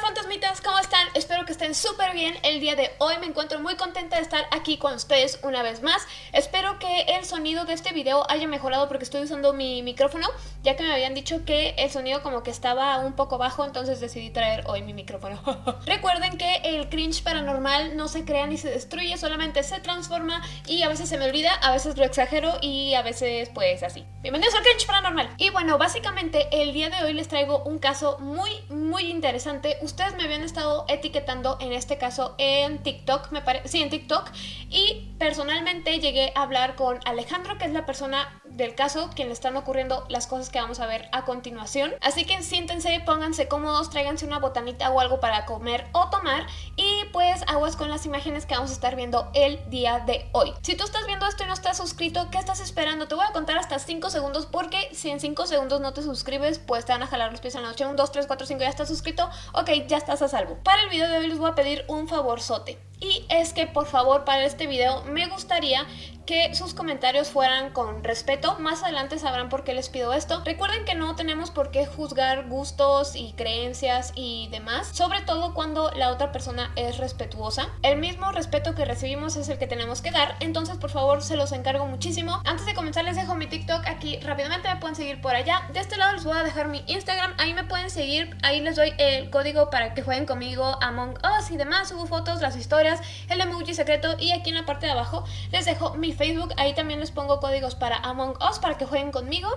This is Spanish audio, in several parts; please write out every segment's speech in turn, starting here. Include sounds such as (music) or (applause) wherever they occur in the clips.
fantasmitas, ¿cómo están? Espero que estén súper bien el día de hoy. Me encuentro muy contenta de estar aquí con ustedes una vez más. Espero que el sonido de este video haya mejorado porque estoy usando mi micrófono, ya que me habían dicho que el sonido como que estaba un poco bajo, entonces decidí traer hoy mi micrófono. (laughs) Recuerden que el cringe paranormal no se crea ni se destruye, solamente se transforma y a veces se me olvida, a veces lo exagero y a veces pues así. Bienvenidos al cringe paranormal. Y bueno, básicamente el día de hoy les traigo un caso muy, muy interesante ustedes me habían estado etiquetando en este caso en TikTok, me parece, sí, en TikTok, y personalmente llegué a hablar con Alejandro, que es la persona del caso, quien le están ocurriendo las cosas que vamos a ver a continuación. Así que siéntense, pónganse cómodos, tráiganse una botanita o algo para comer o tomar y pues aguas con las imágenes que vamos a estar viendo el día de hoy. Si tú estás viendo esto y no estás suscrito, ¿qué estás esperando? Te voy a contar hasta 5 segundos porque si en 5 segundos no te suscribes, pues te van a jalar los pies en la noche. 1, 2, 3, 4, 5, ya estás suscrito. Ok, ya estás a salvo. Para el video de hoy les voy a pedir un favorzote. Y es que por favor para este video me gustaría que sus comentarios fueran con respeto. Más adelante sabrán por qué les pido esto. Recuerden que no tenemos por qué juzgar gustos y creencias y demás, sobre todo cuando la otra persona es respetuosa. El mismo respeto que recibimos es el que tenemos que dar, entonces por favor se los encargo muchísimo. Antes de comenzar les dejo mi TikTok aquí rápidamente, me pueden seguir por allá. De este lado les voy a dejar mi Instagram, ahí me pueden seguir, ahí les doy el código para que jueguen conmigo Among Us y demás, subo fotos, las historias, el emoji secreto y aquí en la parte de abajo les dejo mi Facebook, ahí también les pongo códigos para Among Us para que jueguen conmigo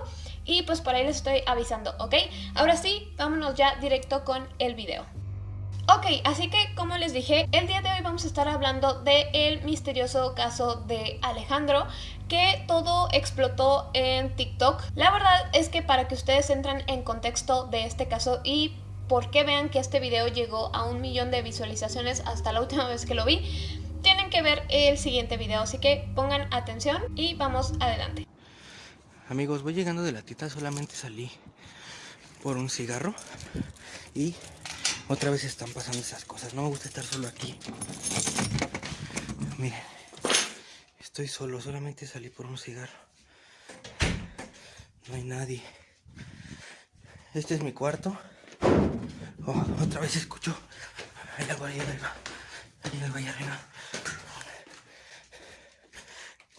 y pues por ahí les estoy avisando, ¿ok? Ahora sí, vámonos ya directo con el video. Ok, así que como les dije, el día de hoy vamos a estar hablando del el misterioso caso de Alejandro que todo explotó en TikTok. La verdad es que para que ustedes entren en contexto de este caso y por qué vean que este video llegó a un millón de visualizaciones hasta la última (laughs) vez que lo vi, tienen que ver el siguiente video, así que pongan atención y vamos adelante. Amigos, voy llegando de la tita, solamente salí por un cigarro y otra vez están pasando esas cosas. No me gusta estar solo aquí. Miren, estoy solo, solamente salí por un cigarro. No hay nadie. Este es mi cuarto. Oh, otra vez escucho. Hay algo ahí arriba. Hay algo ahí arriba.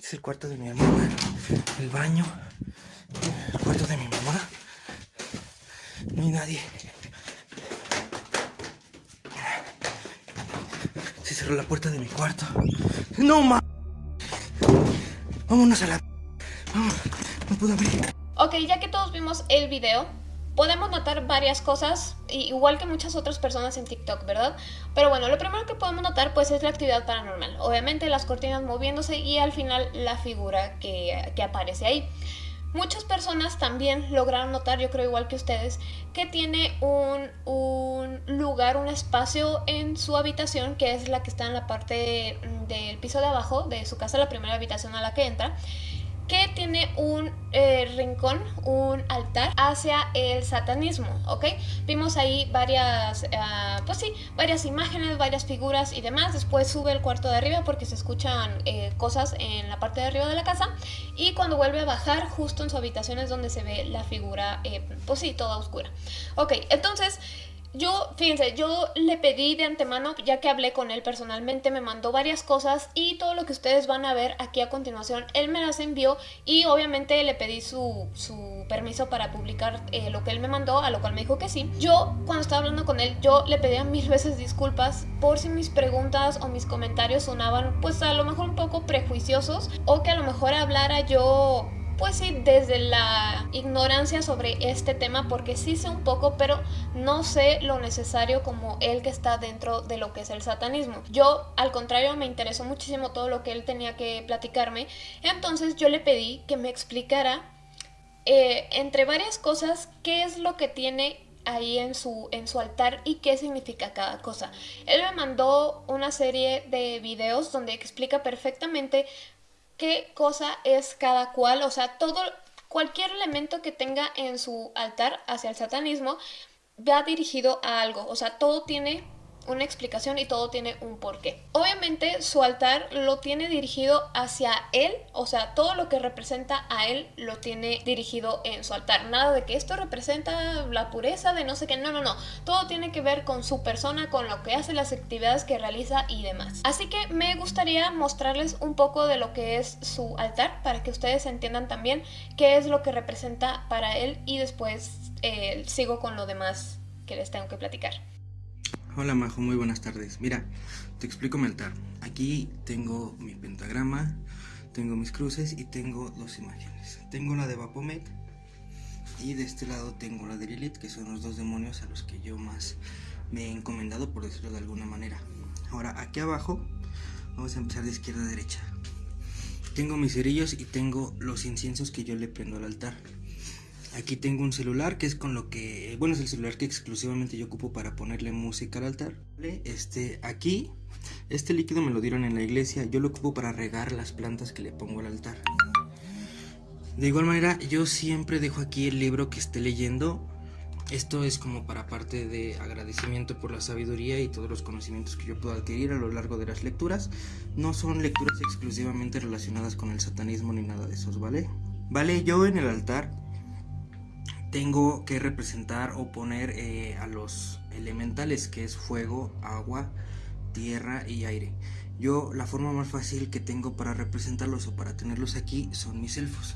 Es el cuarto de mi hermana. El baño. El cuarto de mi mamá. No hay nadie. Se cerró la puerta de mi cuarto. ¡No, ma! Vámonos a la... No puedo abrir. Ok, ya que todos vimos el video, podemos notar varias cosas, igual que muchas otras personas en TikTok, ¿verdad? Pero bueno, lo primero que podemos notar pues es la actividad paranormal. Obviamente las cortinas moviéndose y al final la figura que, que aparece ahí. Muchas personas también lograron notar, yo creo igual que ustedes, que tiene un, un, lugar, un espacio en su habitación, que es la que está en la parte del piso de abajo de su casa, la primera habitación a la que entra, que tiene un eh, rincón, un altar hacia el satanismo, ¿ok? Vimos ahí varias, uh, pues sí, varias imágenes, varias figuras y demás. Después sube el cuarto de arriba porque se escuchan eh, cosas en la parte de arriba de la casa. Y cuando vuelve a bajar, justo en su habitación es donde se ve la figura, eh, pues sí, toda oscura. Ok, entonces... Yo, fíjense, yo le pedí de antemano, ya que hablé con él personalmente, me mandó varias cosas y todo lo que ustedes van a ver aquí a continuación, él me las envió y obviamente le pedí su, su permiso para publicar eh, lo que él me mandó, a lo cual me dijo que sí. Yo, cuando estaba hablando con él, yo le pedía mil (laughs) veces disculpas por si mis preguntas o mis comentarios sonaban pues a lo mejor un poco prejuiciosos o que a lo mejor hablara yo pues sí, desde la ignorancia sobre este tema, porque sí sé un poco, pero no sé lo necesario como él que está dentro de lo que es el satanismo. Yo, al contrario, me interesó muchísimo todo lo que él tenía que platicarme, entonces yo le pedí que me explicara, eh, entre varias cosas, qué es lo que tiene ahí en su, en su altar y qué significa cada cosa. Él me mandó una serie de videos donde explica perfectamente qué cosa es cada cual, o sea, todo, cualquier elemento que tenga en su altar hacia el satanismo va dirigido a algo, o sea, todo tiene una explicación y todo tiene un porqué. Obviamente su altar lo tiene dirigido hacia él, o sea, todo lo que representa a él lo tiene dirigido en su altar. Nada de que esto representa la pureza de no sé qué, no, no, no. Todo tiene que ver con su persona, con lo que hace, las actividades que realiza y demás. Así que me gustaría mostrarles un poco de lo que es su altar para que ustedes entiendan también qué es lo que representa para él y después eh, sigo con lo demás que les tengo que platicar. Hola Majo, muy buenas tardes. Mira, te explico mi altar. Aquí tengo mi pentagrama, tengo mis cruces y tengo dos imágenes. Tengo la de Bapomet y de este lado tengo la de Lilith, que son los dos demonios a los que yo más me he encomendado, por decirlo de alguna manera. Ahora, aquí abajo, vamos a empezar de izquierda a derecha. Tengo mis cerillos y tengo los inciensos que yo le prendo al altar. Aquí tengo un celular que es con lo que, bueno, es el celular que exclusivamente yo ocupo para ponerle música al altar. Este, aquí, este líquido me lo dieron en la iglesia, yo lo ocupo para regar las plantas que le pongo al altar. De igual manera, yo siempre dejo aquí el libro que esté leyendo. Esto es como para parte de agradecimiento por la sabiduría y todos los conocimientos que yo puedo adquirir a lo largo de las lecturas. No son lecturas exclusivamente relacionadas con el satanismo ni nada de esos, ¿vale? Vale, yo en el altar tengo que representar o poner eh, a los elementales que es fuego, agua, tierra y aire. Yo la forma más fácil que tengo para representarlos o para tenerlos aquí son mis elfos.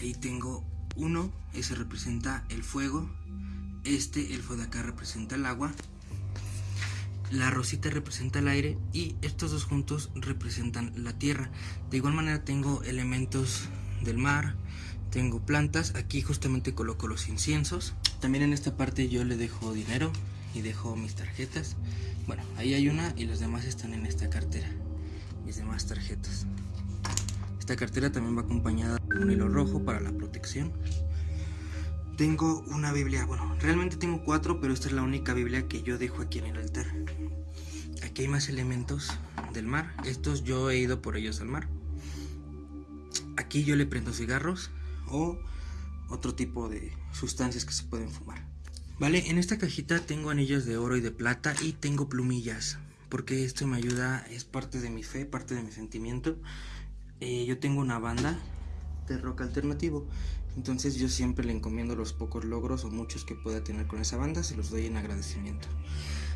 Ahí tengo uno, ese representa el fuego, este elfo de acá representa el agua, la rosita representa el aire y estos dos juntos representan la tierra. De igual manera tengo elementos del mar, tengo plantas, aquí justamente coloco los inciensos. También en esta parte yo le dejo dinero y dejo mis tarjetas. Bueno, ahí hay una y las demás están en esta cartera. Mis demás tarjetas. Esta cartera también va acompañada de un hilo rojo para la protección. Tengo una Biblia, bueno, realmente tengo cuatro, pero esta es la única Biblia que yo dejo aquí en el altar. Aquí hay más elementos del mar. Estos yo he ido por ellos al mar. Aquí yo le prendo cigarros o otro tipo de sustancias que se pueden fumar. Vale, en esta cajita tengo anillos de oro y de plata y tengo plumillas, porque esto me ayuda, es parte de mi fe, parte de mi sentimiento. Eh, yo tengo una banda de rock alternativo, entonces yo siempre le encomiendo los pocos logros o muchos que pueda tener con esa banda, se los doy en agradecimiento.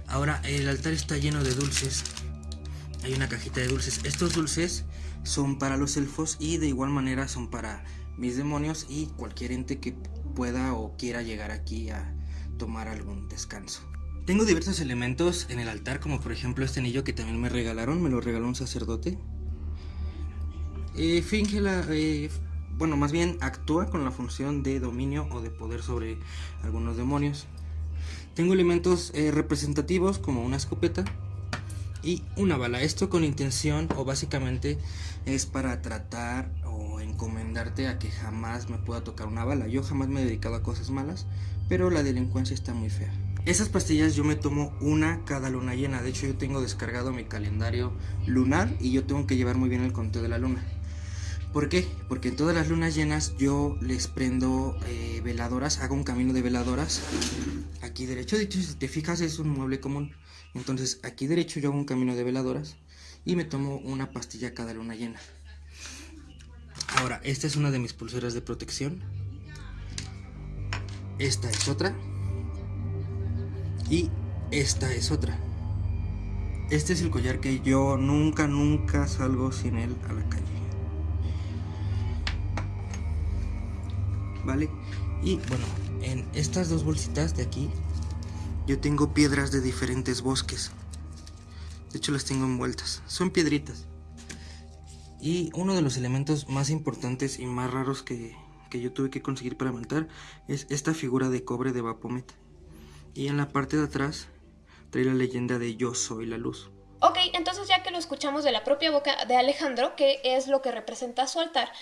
Ahora, el altar está lleno de dulces, hay una cajita de dulces. Estos dulces son para los elfos y de igual manera son para mis demonios y cualquier ente que pueda o quiera llegar aquí a tomar algún descanso. Tengo diversos elementos en el altar, como por ejemplo este anillo que también me regalaron, me lo regaló un sacerdote. Eh, finge la... Eh, bueno, más bien actúa con la función de dominio o de poder sobre algunos demonios. Tengo elementos eh, representativos como una escopeta y una bala. Esto con intención o básicamente es para tratar encomendarte a que jamás me pueda tocar una bala. Yo jamás me he dedicado a cosas malas, pero la delincuencia está muy fea. Esas pastillas yo me tomo una cada luna llena. De hecho, yo tengo descargado mi calendario lunar y yo tengo que llevar muy bien el conteo de la luna. ¿Por qué? Porque en todas las lunas llenas yo les prendo eh, veladoras, hago un camino de veladoras. Aquí derecho, de hecho, si te fijas es un mueble común. Entonces aquí derecho yo hago un camino de veladoras y me tomo una pastilla cada luna llena. Ahora, esta es una de mis pulseras de protección. Esta es otra. Y esta es otra. Este es el collar que yo nunca, nunca salgo sin él a la calle. ¿Vale? Y bueno, en estas dos bolsitas de aquí, yo tengo piedras de diferentes bosques. De hecho las tengo envueltas. Son piedritas. Y uno de los elementos más importantes y más raros que, yo tuve que conseguir para montar es esta figura de cobre de Vapomet. Y en la parte de atrás trae la leyenda de Yo soy la luz. Ok, entonces ya que lo escuchamos de la propia boca de Alejandro, ¿qué es lo que representa su altar?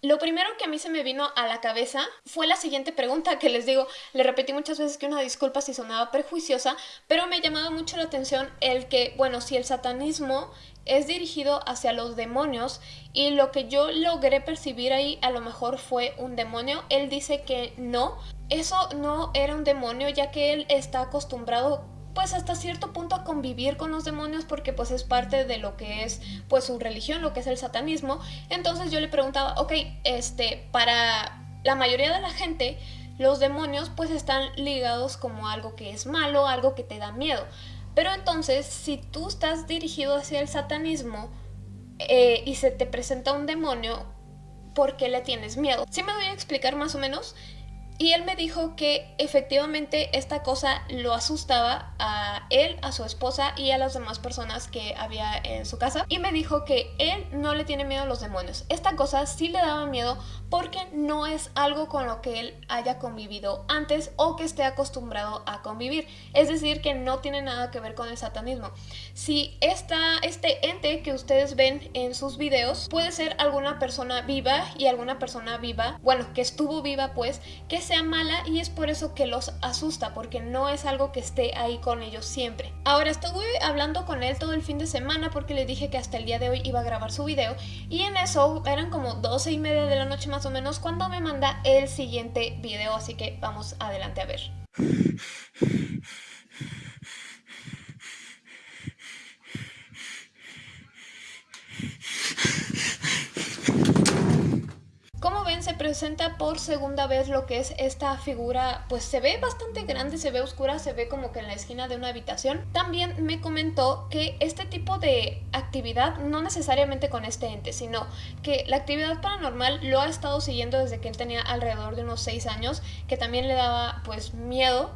Lo primero que a mí se me vino a la cabeza fue la siguiente pregunta que les digo, le repetí muchas veces que una disculpa si sonaba prejuiciosa, pero me ha llamado mucho la atención el que, bueno, si el satanismo es dirigido hacia los demonios y lo que yo logré percibir ahí a lo mejor fue un demonio, él dice que no, eso no era un demonio ya que él está acostumbrado pues hasta cierto punto a convivir con los demonios porque pues es parte de lo que es pues su religión, lo que es el satanismo. Entonces yo le preguntaba, ok, este, para la mayoría de la gente los demonios pues están ligados como algo que es malo, algo que te da miedo. Pero entonces, si tú estás dirigido hacia el satanismo eh, y se te presenta un demonio, ¿por qué le tienes miedo? Si me voy a explicar más o menos. Y él me dijo que efectivamente esta cosa lo asustaba a él, a su esposa y a las demás personas que había en su casa. Y me dijo que él no le tiene miedo a los demonios. Esta cosa sí le daba miedo porque no es algo con lo que él haya convivido antes o que esté acostumbrado a convivir. Es decir, que no tiene nada que ver con el satanismo. Si esta, este ente que ustedes ven en sus videos puede ser alguna persona viva y alguna persona viva, bueno, que estuvo viva pues, que sea mala y es por eso que los asusta, porque no es algo que esté ahí con ellos siempre. Ahora estuve hablando con él todo el fin de semana porque le dije que hasta el día de hoy iba a grabar su video y en eso eran como 12 y media de la noche más o menos cuando me manda el siguiente video, así que vamos adelante a ver. (laughs) Como ven, se presenta por segunda vez lo que es esta figura, pues se ve bastante grande, se ve oscura, se ve como que en la esquina de una habitación. También me comentó que este tipo de actividad, no necesariamente con este ente, sino que la actividad paranormal lo ha estado siguiendo desde que él tenía alrededor de unos 6 años, que también le daba pues miedo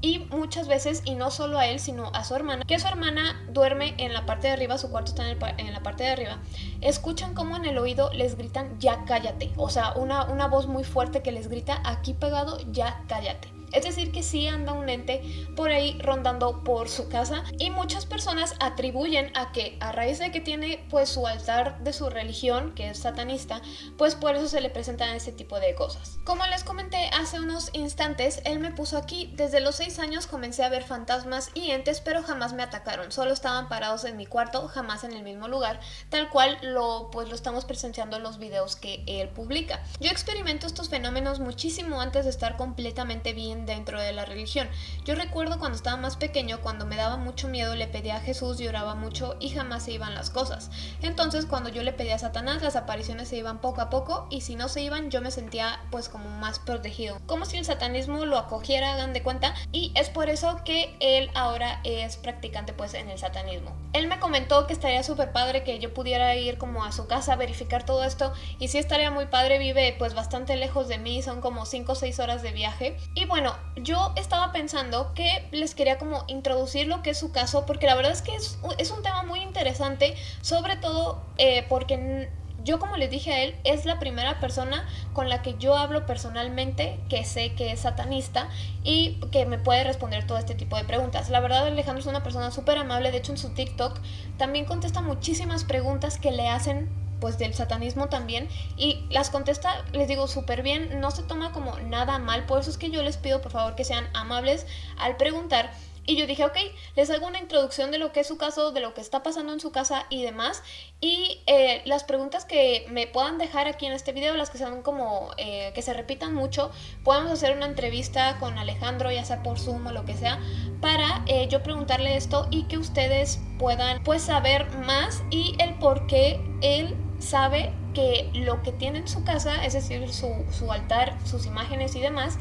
y muchas veces, y no solo a él, sino a su hermana, que su hermana duerme en la parte de arriba, su cuarto está en, la parte de arriba, escuchan como en el oído les gritan ya cállate, o sea, una, una voz muy fuerte que les grita aquí pegado ya cállate. Es decir, que sí anda un ente por ahí rondando por su casa y muchas personas atribuyen a que a raíz de que tiene pues su altar de su religión, que es satanista, pues por eso se le presentan ese tipo de cosas. Como les comenté hace unos instantes, él me puso aquí, desde los 6 años comencé a ver fantasmas y entes, pero jamás me atacaron, solo estaban parados en mi cuarto, jamás en el mismo lugar, tal cual lo pues lo estamos presenciando en los videos que él publica. Yo experimento estos fenómenos muchísimo antes de estar completamente bien dentro de la religión. Yo recuerdo cuando estaba más pequeño, cuando me daba mucho miedo, le pedía a Jesús, lloraba mucho y jamás se iban las cosas. Entonces cuando yo le pedía a Satanás, las apariciones se iban poco a poco y si no se iban yo me sentía pues como más protegido. Como si el satanismo lo acogiera, hagan de cuenta, y es por eso que él ahora es practicante pues en el satanismo. Él me comentó que estaría súper padre que yo pudiera ir como a su casa a verificar todo esto y si estaría muy padre, vive pues bastante lejos de mí, son como 5 o 6 horas de viaje. Y bueno, bueno, yo estaba pensando que les quería como introducir lo que es su caso, porque la verdad es que es, un tema muy interesante, sobre todo eh, porque yo como les dije a él, es la primera persona con la que yo hablo personalmente que sé que es satanista y que me puede responder todo este tipo de preguntas. La verdad Alejandro es una persona súper amable, de hecho en su TikTok también contesta muchísimas preguntas que le hacen pues del satanismo también y las contesta, les digo, súper bien, no se toma como nada mal, por eso es que yo les pido por favor que sean amables al preguntar y yo dije, ok, les hago una introducción de lo que es su caso, de lo que está pasando en su casa y demás. Y eh, las preguntas que me puedan dejar aquí en este video, las que sean como eh, que se repitan mucho, podemos hacer una entrevista con Alejandro, ya sea por Zoom o lo que sea, para eh, yo preguntarle esto y que ustedes puedan pues saber más y el por qué él sabe que lo que tiene en su casa, es decir, su, su altar, sus imágenes y demás,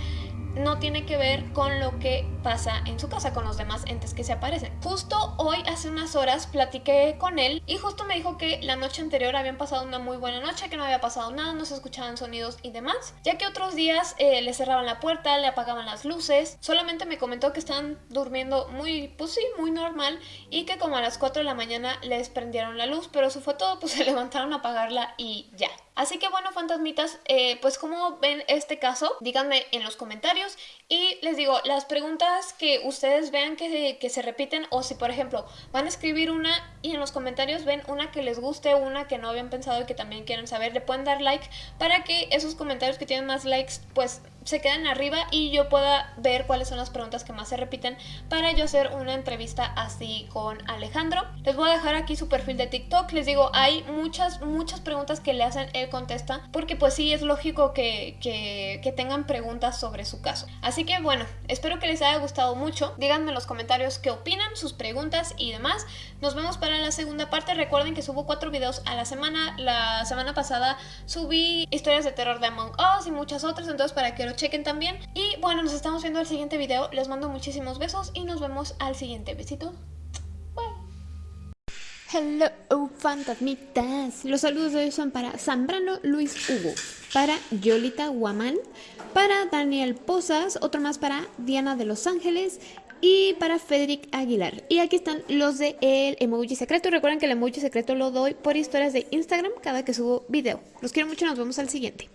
no tiene que ver con lo que pasa en su casa, con los demás entes que se aparecen. Justo hoy, hace unas horas, platiqué con él y justo me dijo que la noche anterior habían pasado una muy buena noche, que no había pasado nada, no se escuchaban sonidos y demás, ya que otros días eh, le cerraban la puerta, le apagaban las luces, solamente me comentó que estaban durmiendo muy, pues sí, muy normal y que como a las 4 de la mañana les prendieron la luz, pero eso fue todo, pues (laughs) se levantaron a apagarla y ya. Así que bueno, fantasmitas, eh, pues como ven este caso, díganme en los comentarios. Y les digo, las preguntas que ustedes vean que, que se repiten o si por ejemplo van a escribir una y en los comentarios ven una que les guste, una que no habían pensado y que también quieren saber, le pueden dar like para que esos comentarios que tienen más likes pues se queden arriba y yo pueda ver cuáles son las preguntas que más se repiten para yo hacer una entrevista así con Alejandro. Les voy a dejar aquí su perfil de TikTok. Les digo, hay muchas, muchas preguntas que le hacen, él contesta, porque pues sí, es lógico que, que, que tengan preguntas sobre su caso. Así que bueno, espero que les haya gustado mucho. Díganme en los comentarios qué opinan, sus preguntas y demás. Nos vemos para la segunda parte. Recuerden que subo cuatro videos a la semana. La semana pasada subí historias de terror de Among Us y muchas otras, entonces para que chequen también. Y bueno, nos estamos viendo el siguiente video. Les mando muchísimos besos y nos vemos al siguiente. Besito. Hello, fantasmitas. Los saludos de hoy son para Zambrano Luis Hugo, para Yolita Guamán, para Daniel Posas, otro más para Diana de Los Ángeles y para Federic Aguilar. Y aquí están los de el emoji secreto. Recuerden que el emoji secreto lo doy por historias de Instagram cada que subo video. Los quiero mucho, nos vemos al siguiente.